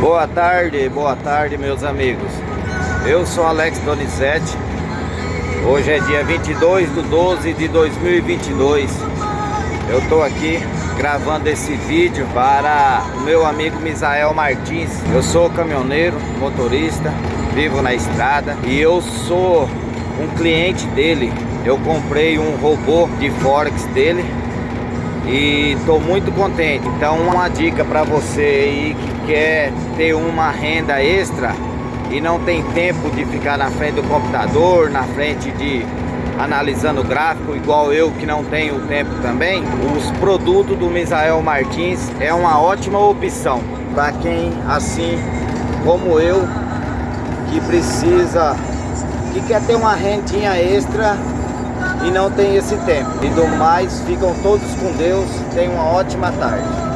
Boa tarde, boa tarde meus amigos. Eu sou Alex Donizete. Hoje é dia 22 de 12 de 2022 Eu estou aqui gravando esse vídeo para o meu amigo Misael Martins. Eu sou caminhoneiro, motorista, vivo na estrada E eu sou um cliente dele. Eu comprei um robô de Forex dele e estou muito contente. Então uma dica para você aí que quer ter uma renda extra e não tem tempo de ficar na frente do computador, na frente de analisando gráfico, igual eu que não tenho tempo também, os produtos do Misael Martins é uma ótima opção para quem assim como eu que precisa que quer ter uma rendinha extra e não tem esse tempo. E do mais, ficam todos com Deus. Tenham uma ótima tarde.